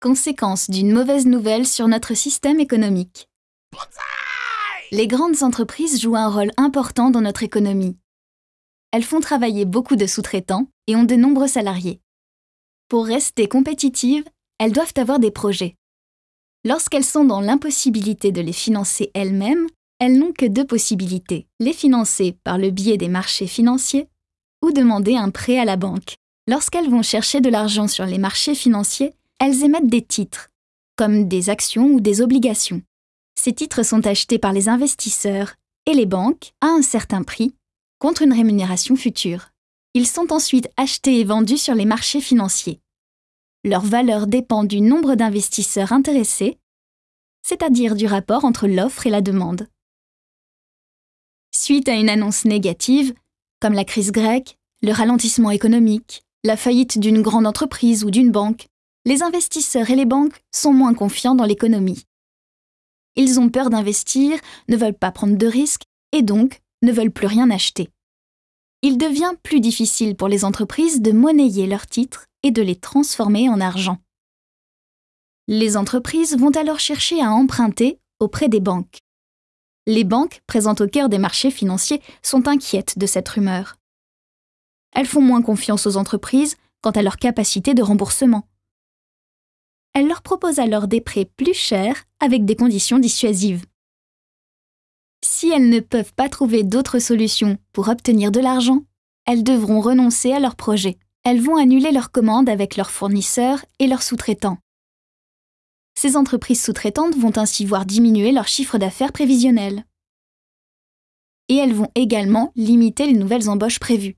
conséquence d'une mauvaise nouvelle sur notre système économique. Les grandes entreprises jouent un rôle important dans notre économie. Elles font travailler beaucoup de sous-traitants et ont de nombreux salariés. Pour rester compétitives, elles doivent avoir des projets. Lorsqu'elles sont dans l'impossibilité de les financer elles-mêmes, elles n'ont que deux possibilités, les financer par le biais des marchés financiers ou demander un prêt à la banque. Lorsqu'elles vont chercher de l'argent sur les marchés financiers, elles émettent des titres, comme des actions ou des obligations. Ces titres sont achetés par les investisseurs et les banques à un certain prix, contre une rémunération future. Ils sont ensuite achetés et vendus sur les marchés financiers. Leur valeur dépend du nombre d'investisseurs intéressés, c'est-à-dire du rapport entre l'offre et la demande. Suite à une annonce négative, comme la crise grecque, le ralentissement économique, la faillite d'une grande entreprise ou d'une banque, les investisseurs et les banques sont moins confiants dans l'économie. Ils ont peur d'investir, ne veulent pas prendre de risques et donc ne veulent plus rien acheter. Il devient plus difficile pour les entreprises de monnayer leurs titres et de les transformer en argent. Les entreprises vont alors chercher à emprunter auprès des banques. Les banques, présentes au cœur des marchés financiers, sont inquiètes de cette rumeur. Elles font moins confiance aux entreprises quant à leur capacité de remboursement. Elles leur proposent alors des prêts plus chers avec des conditions dissuasives. Si elles ne peuvent pas trouver d'autres solutions pour obtenir de l'argent, elles devront renoncer à leur projet. Elles vont annuler leurs commandes avec leurs fournisseurs et leurs sous-traitants. Ces entreprises sous-traitantes vont ainsi voir diminuer leur chiffre d'affaires prévisionnel. Et elles vont également limiter les nouvelles embauches prévues.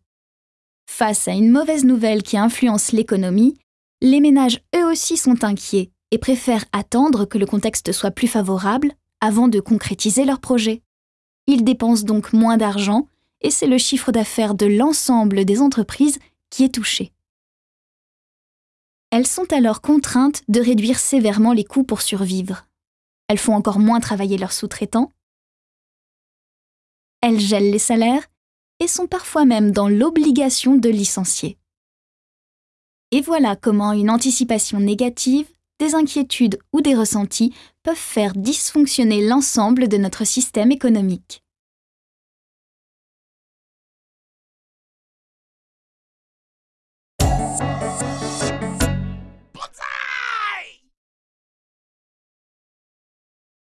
Face à une mauvaise nouvelle qui influence l'économie, les ménages eux aussi sont inquiets et préfèrent attendre que le contexte soit plus favorable avant de concrétiser leur projet. Ils dépensent donc moins d'argent et c'est le chiffre d'affaires de l'ensemble des entreprises qui est touché. Elles sont alors contraintes de réduire sévèrement les coûts pour survivre. Elles font encore moins travailler leurs sous-traitants. Elles gèlent les salaires et sont parfois même dans l'obligation de licencier. Et voilà comment une anticipation négative, des inquiétudes ou des ressentis peuvent faire dysfonctionner l'ensemble de notre système économique.